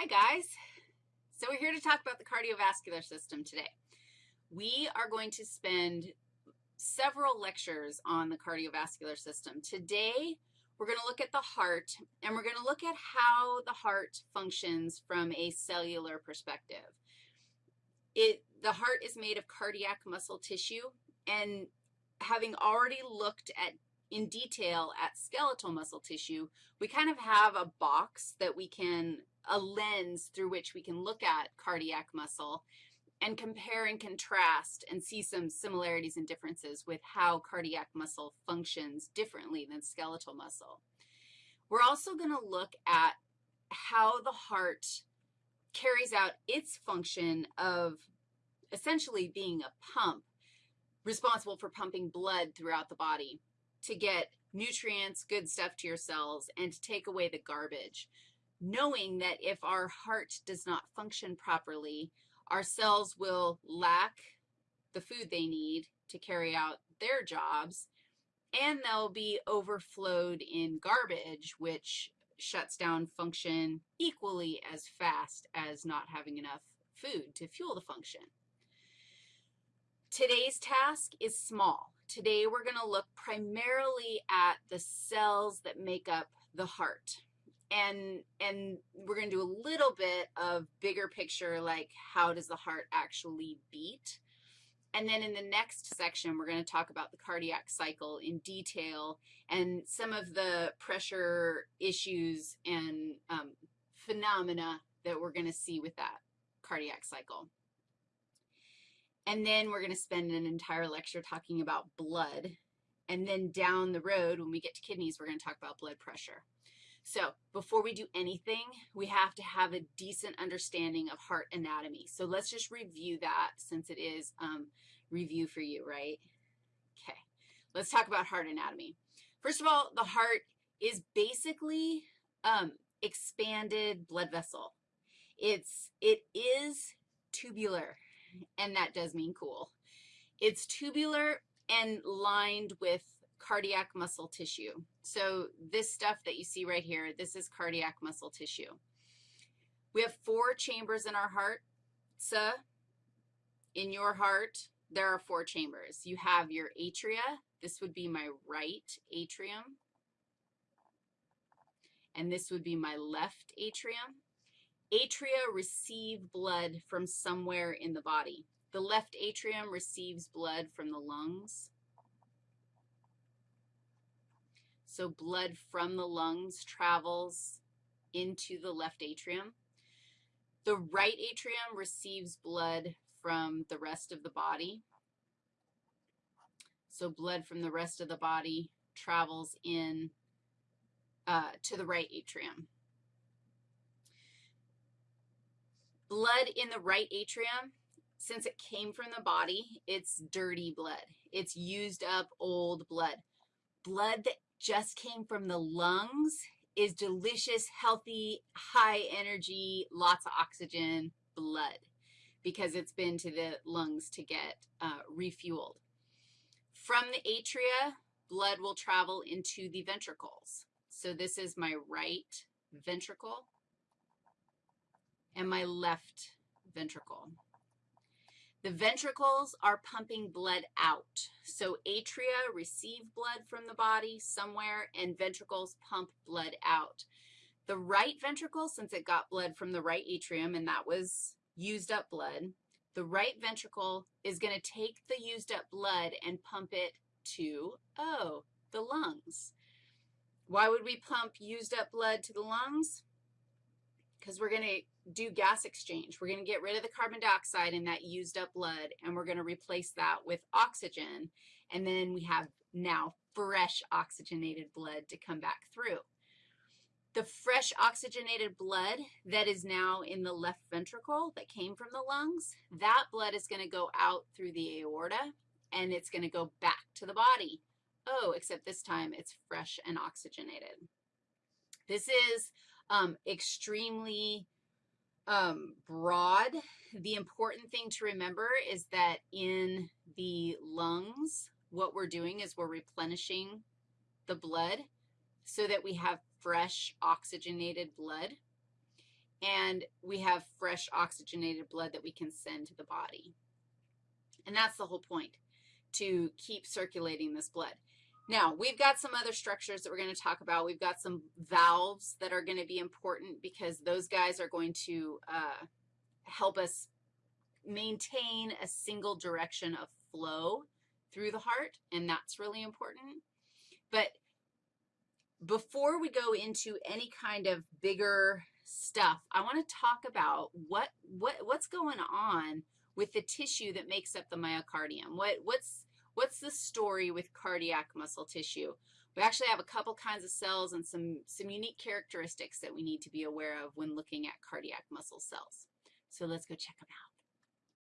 Hi, guys. So we're here to talk about the cardiovascular system today. We are going to spend several lectures on the cardiovascular system. Today, we're going to look at the heart, and we're going to look at how the heart functions from a cellular perspective. It, the heart is made of cardiac muscle tissue, and having already looked at in detail at skeletal muscle tissue, we kind of have a box that we can a lens through which we can look at cardiac muscle and compare and contrast and see some similarities and differences with how cardiac muscle functions differently than skeletal muscle. We're also going to look at how the heart carries out its function of essentially being a pump responsible for pumping blood throughout the body to get nutrients, good stuff to your cells, and to take away the garbage knowing that if our heart does not function properly, our cells will lack the food they need to carry out their jobs, and they'll be overflowed in garbage, which shuts down function equally as fast as not having enough food to fuel the function. Today's task is small. Today we're going to look primarily at the cells that make up the heart and, and we're going to do a little bit of bigger picture, like how does the heart actually beat? And then in the next section, we're going to talk about the cardiac cycle in detail and some of the pressure issues and um, phenomena that we're going to see with that cardiac cycle. And then we're going to spend an entire lecture talking about blood. And then down the road, when we get to kidneys, we're going to talk about blood pressure. So before we do anything, we have to have a decent understanding of heart anatomy. So let's just review that since it is um, review for you, right? Okay, let's talk about heart anatomy. First of all, the heart is basically um, expanded blood vessel. It's, it is tubular, and that does mean cool. It's tubular and lined with cardiac muscle tissue. So this stuff that you see right here, this is cardiac muscle tissue. We have four chambers in our heart. So in your heart, there are four chambers. You have your atria. This would be my right atrium. And this would be my left atrium. Atria receive blood from somewhere in the body. The left atrium receives blood from the lungs. So blood from the lungs travels into the left atrium. The right atrium receives blood from the rest of the body. So blood from the rest of the body travels in uh, to the right atrium. Blood in the right atrium, since it came from the body, it's dirty blood. It's used up old blood. Blood that just came from the lungs is delicious, healthy, high energy, lots of oxygen blood because it's been to the lungs to get uh, refueled. From the atria, blood will travel into the ventricles. So this is my right ventricle and my left ventricle. The ventricles are pumping blood out. So atria receive blood from the body somewhere, and ventricles pump blood out. The right ventricle, since it got blood from the right atrium, and that was used up blood, the right ventricle is going to take the used up blood and pump it to, oh, the lungs. Why would we pump used up blood to the lungs? Because we're going to do gas exchange. We're going to get rid of the carbon dioxide in that used up blood, and we're going to replace that with oxygen, and then we have now fresh oxygenated blood to come back through. The fresh oxygenated blood that is now in the left ventricle that came from the lungs, that blood is going to go out through the aorta, and it's going to go back to the body. Oh, except this time it's fresh and oxygenated. This is um, extremely um, broad. The important thing to remember is that in the lungs, what we're doing is we're replenishing the blood so that we have fresh oxygenated blood. and we have fresh oxygenated blood that we can send to the body. And that's the whole point, to keep circulating this blood. Now, we've got some other structures that we're going to talk about. We've got some valves that are going to be important because those guys are going to uh, help us maintain a single direction of flow through the heart, and that's really important. But before we go into any kind of bigger stuff, I want to talk about what, what, what's going on with the tissue that makes up the myocardium. What, what's, what's the story with cardiac muscle tissue? We actually have a couple kinds of cells and some, some unique characteristics that we need to be aware of when looking at cardiac muscle cells. So let's go check them out.